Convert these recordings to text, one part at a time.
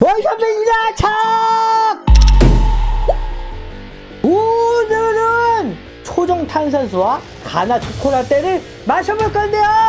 원샷맨이다 착! 오늘은 초정 탄산수와 가나 초코라떼를 마셔볼 건데요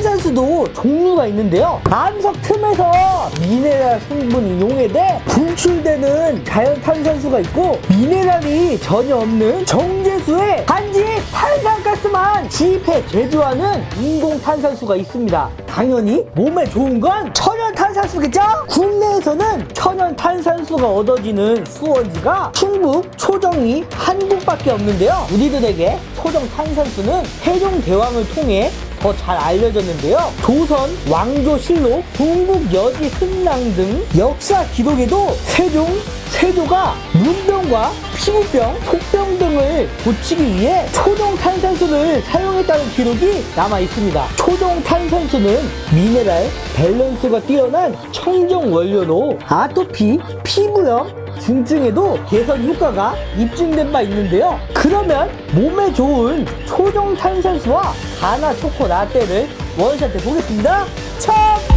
탄산수도 종류가 있는데요. 암석 틈에서 미네랄 성분이 용해돼 분출되는 자연 탄산수가 있고 미네랄이 전혀 없는 정제수에 단지 탄산가스만 지입해 제조하는 인공 탄산수가 있습니다. 당연히 몸에 좋은 건 천연 탄산수겠죠? 국내에서는 천연 탄산수가 얻어지는 수원지가 충북 초정이 한 곳밖에 없는데요. 우리들에게 초정 탄산수는 세종대왕을 통해 더 잘 알려졌는데요. 조선, 왕조실록, 동국 여지 승랑 등 역사 기록에도 세종, 세조가 문병과 피부병, 속병 등을 고치기 위해 초동 탄산수를 사용했다는 기록이 남아 있습니다. 초동 탄산수는 미네랄, 밸런스가 뛰어난 청정 원료로 아토피, 피부염, 중증에도 개선 효과가 입증된 바 있는데요. 그러면 몸에 좋은 초종 탄산수와 가나 초코 라떼를 원샷 해 보겠습니다. 첫!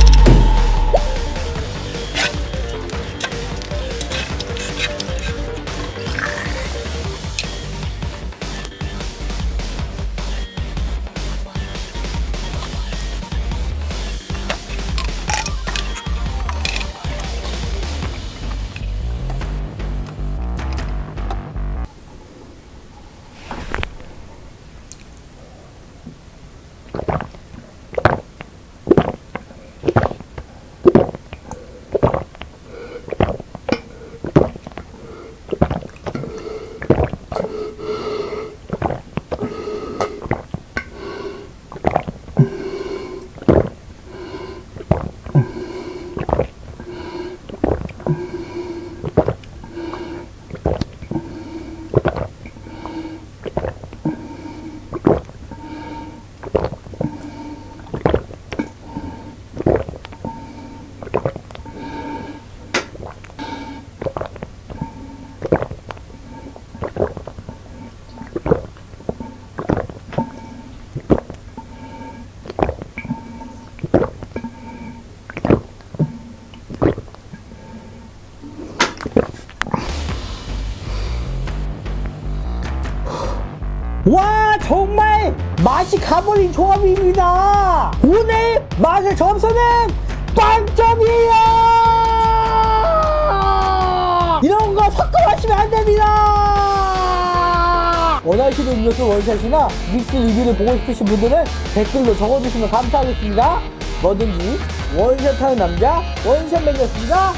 와 정말 맛이 가버린 조합입니다. 오늘 맛의 점수는 빵점이에요 거 섞어 마시면 안 됩니다. 원하시는 음료수 원샷이나 믹스 리뷰를 보고 싶으신 분들은 댓글로 적어주시면 감사하겠습니다. 뭐든지 원샷하는 남자 원샷맨이었습니다